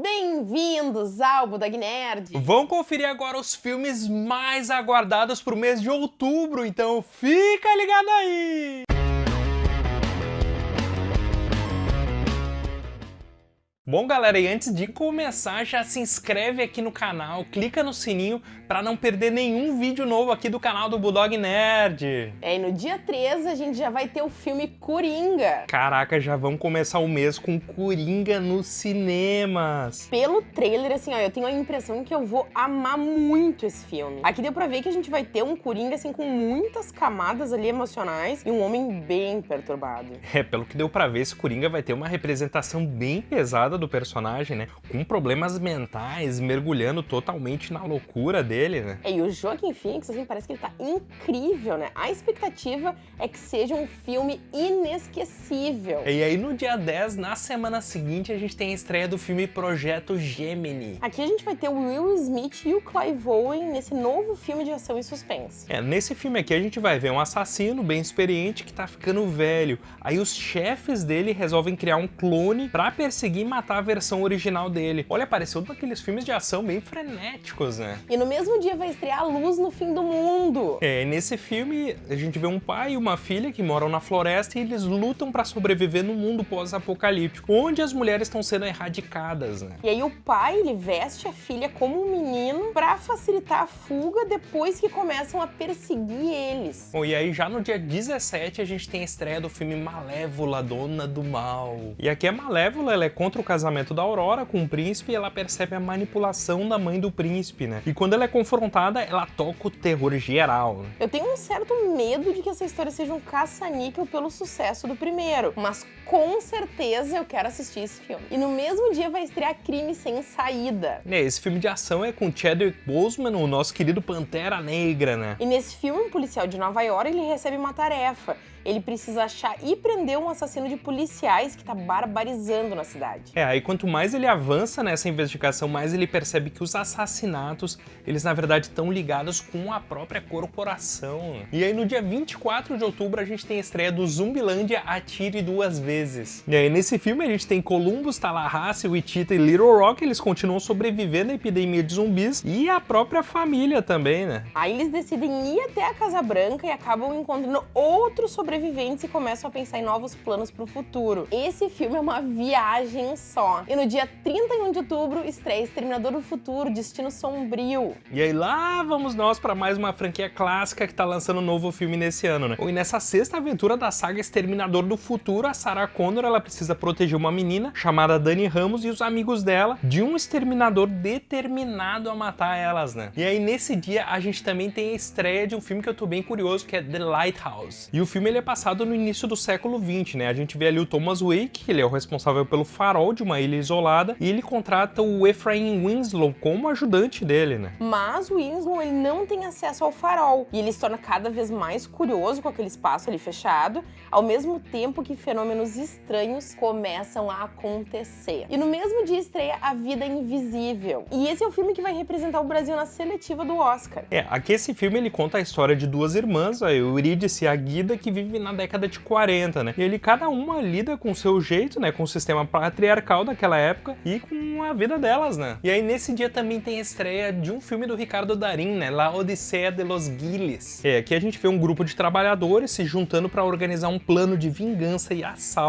Bem-vindos ao Budag Nerd! Vão conferir agora os filmes mais aguardados pro mês de outubro, então fica ligado aí! Bom, galera, e antes de começar, já se inscreve aqui no canal, clica no sininho para não perder nenhum vídeo novo aqui do canal do Bulldog Nerd. É, e no dia 13 a gente já vai ter o filme Coringa. Caraca, já vamos começar o mês com Coringa nos cinemas. Pelo trailer, assim, ó, eu tenho a impressão que eu vou amar muito esse filme. Aqui deu pra ver que a gente vai ter um Coringa, assim, com muitas camadas ali emocionais e um homem bem perturbado. É, pelo que deu pra ver, esse Coringa vai ter uma representação bem pesada do personagem, né? Com problemas mentais, mergulhando totalmente na loucura dele, né? É, e o Joaquin Phoenix, assim, parece que ele tá incrível, né? A expectativa é que seja um filme inesquecível. E aí no dia 10, na semana seguinte, a gente tem a estreia do filme Projeto Gemini. Aqui a gente vai ter o Will Smith e o Clive Owen nesse novo filme de ação e suspense. É, nesse filme aqui a gente vai ver um assassino bem experiente que tá ficando velho. Aí os chefes dele resolvem criar um clone pra perseguir e matar matar a versão original dele. Olha, pareceu um daqueles filmes de ação bem frenéticos, né? E no mesmo dia vai estrear A Luz no Fim do Mundo. É, nesse filme a gente vê um pai e uma filha que moram na floresta e eles lutam para sobreviver no mundo pós-apocalíptico, onde as mulheres estão sendo erradicadas, né? E aí o pai, ele veste a filha como um menino para facilitar a fuga depois que começam a perseguir eles. Bom, e aí já no dia 17 a gente tem a estreia do filme Malévola, Dona do Mal. E aqui a Malévola, ela é contra o casamento da Aurora com o príncipe, ela percebe a manipulação da mãe do príncipe, né? E quando ela é confrontada, ela toca o terror geral. Eu tenho um certo medo de que essa história seja um caça-níquel pelo sucesso do primeiro, mas com certeza eu quero assistir esse filme. E no mesmo dia vai estrear Crime Sem Saída. É, esse filme de ação é com Chadwick Boseman, o nosso querido Pantera Negra, né? E nesse filme, um policial de Nova York, ele recebe uma tarefa ele precisa achar e prender um assassino de policiais que tá barbarizando na cidade. É, aí quanto mais ele avança nessa investigação, mais ele percebe que os assassinatos, eles na verdade estão ligados com a própria corporação. E aí no dia 24 de outubro a gente tem a estreia do Zumbilândia Atire Duas Vezes. E aí nesse filme a gente tem Columbus, Tallahassee, Wichita e Little Rock, eles continuam sobrevivendo à epidemia de zumbis e a própria família também, né? Aí eles decidem ir até a Casa Branca e acabam encontrando outros sobreviventes e começam a pensar em novos planos para o futuro. Esse filme é uma viagem só. E no dia 31 de outubro estreia Exterminador do Futuro, Destino Sombrio. E aí lá vamos nós para mais uma franquia clássica que está lançando um novo filme nesse ano, né? E nessa sexta aventura da saga Exterminador do Futuro, a Sarah Connor ela precisa proteger uma menina chamada Dani Ramos e os amigos dela de um exterminador determinado a matar elas, né? E aí nesse dia a gente também tem a estreia de um filme que eu tô bem curioso, que é The Lighthouse. E o filme ele é passado no início do século 20, né? A gente vê ali o Thomas Wake, ele é o responsável pelo farol de uma ilha isolada, e ele contrata o Ephraim Winslow como ajudante dele, né? Mas o Winslow, ele não tem acesso ao farol, e ele se torna cada vez mais curioso com aquele espaço ali fechado, ao mesmo tempo que fenômenos estranhos começam a acontecer. E no mesmo dia estreia A Vida Invisível. E esse é o filme que vai representar o Brasil na seletiva do Oscar. É, aqui esse filme ele conta a história de duas irmãs, a Eurídice e a Guida, que vivem na década de 40, né? E ele, cada uma lida com o seu jeito, né? Com o sistema patriarcal daquela época e com a vida delas, né? E aí nesse dia também tem a estreia de um filme do Ricardo Darim, né? La Odisseia de los Giles. É, aqui a gente vê um grupo de trabalhadores se juntando para organizar um plano de vingança e assalto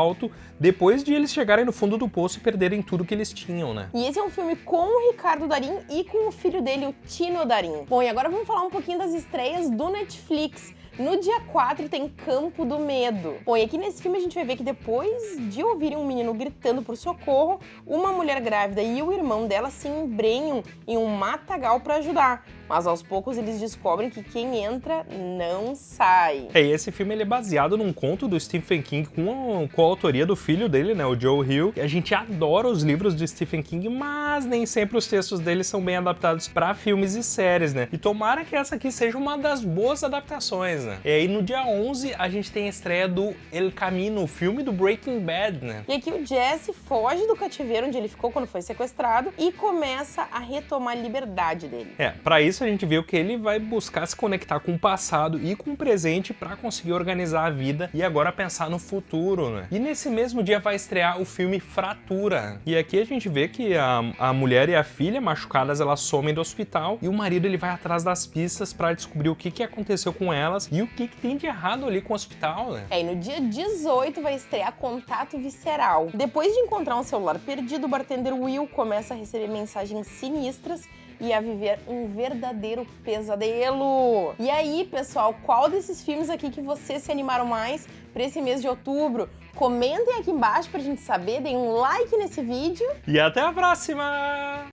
depois de eles chegarem no fundo do poço e perderem tudo que eles tinham, né? E esse é um filme com o Ricardo Darim e com o filho dele, o Tino Darim. Bom, e agora vamos falar um pouquinho das estreias do Netflix. No dia 4 tem Campo do Medo. Bom, e aqui nesse filme a gente vai ver que depois de ouvirem um menino gritando por socorro, uma mulher grávida e o irmão dela se embrenham em um matagal para ajudar. Mas aos poucos eles descobrem que quem entra não sai. É, e esse filme ele é baseado num conto do Stephen King com a, com a autoria do filho dele, né, o Joe Hill. A gente adora os livros do Stephen King, mas nem sempre os textos dele são bem adaptados para filmes e séries, né? E tomara que essa aqui seja uma das boas adaptações, né? E aí no dia 11 a gente tem a estreia do El Camino, o filme do Breaking Bad, né? E aqui o Jesse foge do cativeiro onde ele ficou quando foi sequestrado e começa a retomar a liberdade dele. É, para isso a gente vê que ele vai buscar se conectar com o passado e com o presente para conseguir organizar a vida e agora pensar no futuro, né? E nesse mesmo dia vai estrear o filme Fratura. E aqui a gente vê que a, a mulher e a filha machucadas elas somem do hospital e o marido ele vai atrás das pistas para descobrir o que, que aconteceu com elas e o que, que tem de errado ali com o hospital, né? É, e no dia 18 vai estrear Contato Visceral. Depois de encontrar um celular perdido, o bartender Will começa a receber mensagens sinistras e a viver um verdadeiro pesadelo. E aí, pessoal, qual desses filmes aqui que vocês se animaram mais para esse mês de outubro? Comentem aqui embaixo pra gente saber, deem um like nesse vídeo. E até a próxima!